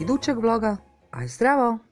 idućeg vloga. Aj zdravo!